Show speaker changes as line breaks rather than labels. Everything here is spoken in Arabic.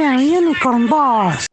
a unicorn boss.